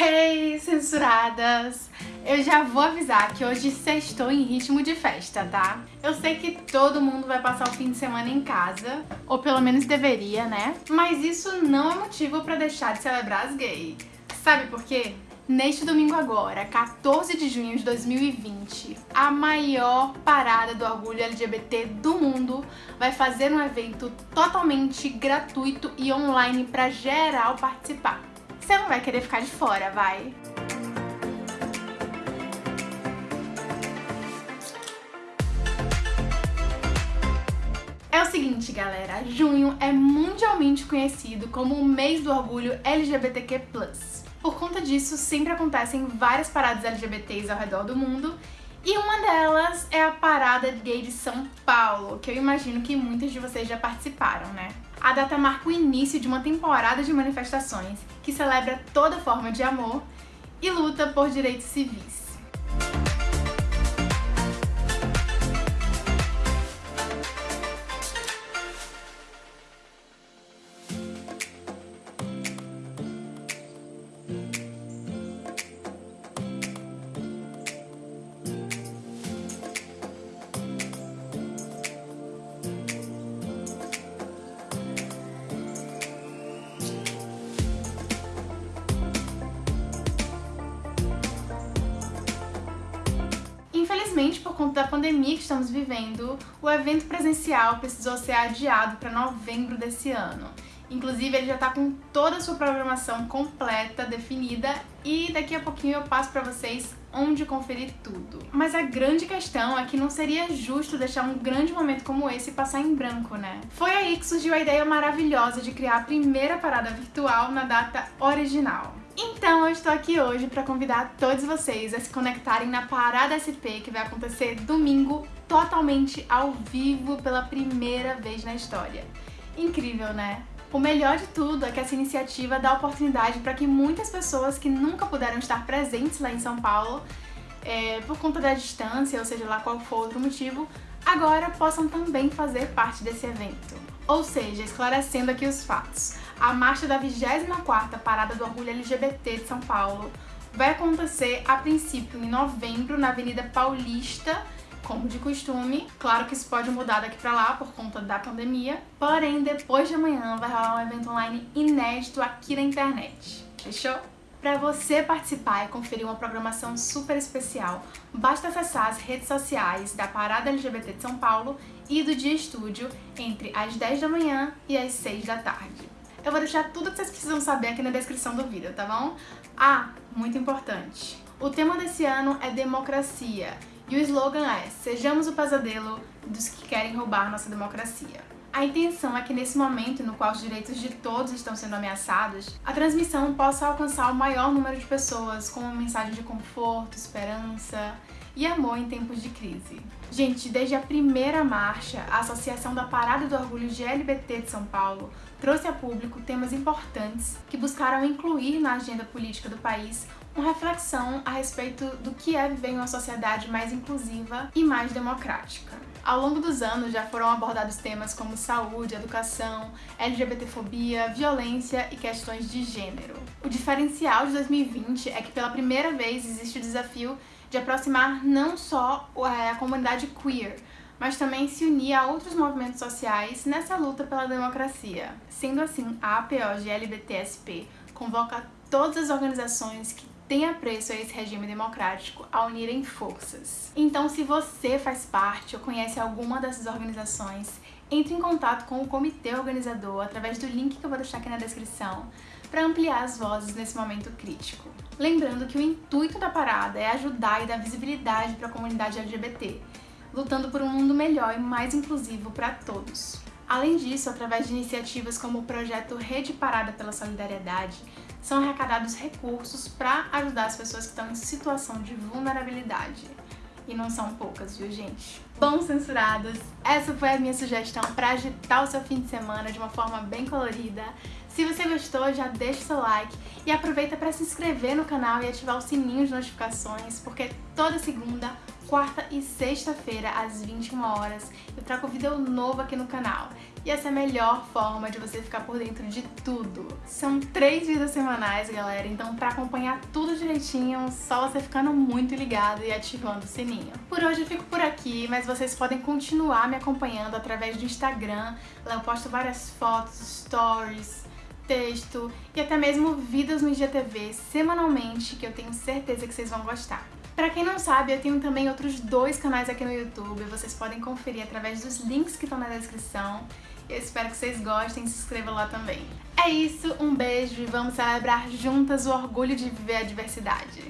Hey, censuradas! Eu já vou avisar que hoje sextou em ritmo de festa, tá? Eu sei que todo mundo vai passar o fim de semana em casa, ou pelo menos deveria, né? Mas isso não é motivo pra deixar de celebrar as gays. Sabe por quê? Neste domingo agora, 14 de junho de 2020, a maior parada do orgulho LGBT do mundo vai fazer um evento totalmente gratuito e online para geral participar. Você não vai querer ficar de fora, vai? É o seguinte, galera, junho é mundialmente conhecido como o mês do orgulho LGBTQ+. Por conta disso, sempre acontecem várias paradas LGBTs ao redor do mundo, e uma delas é a Parada Gay de São Paulo, que eu imagino que muitos de vocês já participaram, né? A data marca o início de uma temporada de manifestações que celebra toda forma de amor e luta por direitos civis. Infelizmente, por conta da pandemia que estamos vivendo, o evento presencial precisou ser adiado para novembro desse ano. Inclusive, ele já está com toda a sua programação completa, definida, e daqui a pouquinho eu passo para vocês onde conferir tudo. Mas a grande questão é que não seria justo deixar um grande momento como esse passar em branco, né? Foi aí que surgiu a ideia maravilhosa de criar a primeira parada virtual na data original. Então eu estou aqui hoje para convidar todos vocês a se conectarem na Parada SP que vai acontecer domingo totalmente ao vivo pela primeira vez na história. Incrível, né? O melhor de tudo é que essa iniciativa dá oportunidade para que muitas pessoas que nunca puderam estar presentes lá em São Paulo, é, por conta da distância, ou seja lá qual for outro motivo, agora possam também fazer parte desse evento. Ou seja, esclarecendo aqui os fatos a marcha da 24ª Parada do Orgulho LGBT de São Paulo vai acontecer a princípio em novembro na Avenida Paulista, como de costume. Claro que isso pode mudar daqui pra lá por conta da pandemia, porém depois de amanhã vai rolar um evento online inédito aqui na internet. Fechou? Para você participar e conferir uma programação super especial, basta acessar as redes sociais da Parada LGBT de São Paulo e do Dia Estúdio entre as 10 da manhã e as 6 da tarde. Eu vou deixar tudo que vocês precisam saber aqui na descrição do vídeo, tá bom? Ah, muito importante. O tema desse ano é democracia e o slogan é Sejamos o pesadelo dos que querem roubar nossa democracia. A intenção é que nesse momento no qual os direitos de todos estão sendo ameaçados, a transmissão possa alcançar o maior número de pessoas com uma mensagem de conforto, esperança e amor em tempos de crise. Gente, desde a primeira marcha, a Associação da Parada do Orgulho GLBT de São Paulo trouxe a público temas importantes que buscaram incluir na agenda política do país uma reflexão a respeito do que é viver em uma sociedade mais inclusiva e mais democrática. Ao longo dos anos já foram abordados temas como saúde, educação, LGBTfobia, violência e questões de gênero. O diferencial de 2020 é que pela primeira vez existe o desafio de aproximar não só é, a comunidade queer, mas também se unir a outros movimentos sociais nessa luta pela democracia. Sendo assim, a APO-GLBTSP convoca todas as organizações que têm apreço a esse regime democrático a unirem forças. Então, se você faz parte ou conhece alguma dessas organizações, entre em contato com o comitê organizador através do link que eu vou deixar aqui na descrição para ampliar as vozes nesse momento crítico. Lembrando que o intuito da parada é ajudar e dar visibilidade para a comunidade LGBT, lutando por um mundo melhor e mais inclusivo para todos. Além disso, através de iniciativas como o projeto Rede Parada pela Solidariedade, são arrecadados recursos para ajudar as pessoas que estão em situação de vulnerabilidade. E não são poucas, viu, gente? Bom, censurados, essa foi a minha sugestão para agitar o seu fim de semana de uma forma bem colorida. Se você gostou, já deixa o seu like e aproveita para se inscrever no canal e ativar o sininho de notificações, porque toda segunda, quarta e sexta-feira, às 21 horas, eu trago vídeo novo aqui no canal. E essa é a melhor forma de você ficar por dentro de tudo. São três vídeos semanais, galera, então pra acompanhar tudo direitinho, só você ficando muito ligado e ativando o sininho. Por hoje eu fico por aqui, mas vocês podem continuar me acompanhando através do Instagram, lá eu posto várias fotos, stories, texto e até mesmo vídeos no IGTV semanalmente que eu tenho certeza que vocês vão gostar. Pra quem não sabe, eu tenho também outros dois canais aqui no YouTube, vocês podem conferir através dos links que estão na descrição. Eu espero que vocês gostem e se inscrevam lá também. É isso, um beijo e vamos celebrar juntas o orgulho de viver a diversidade.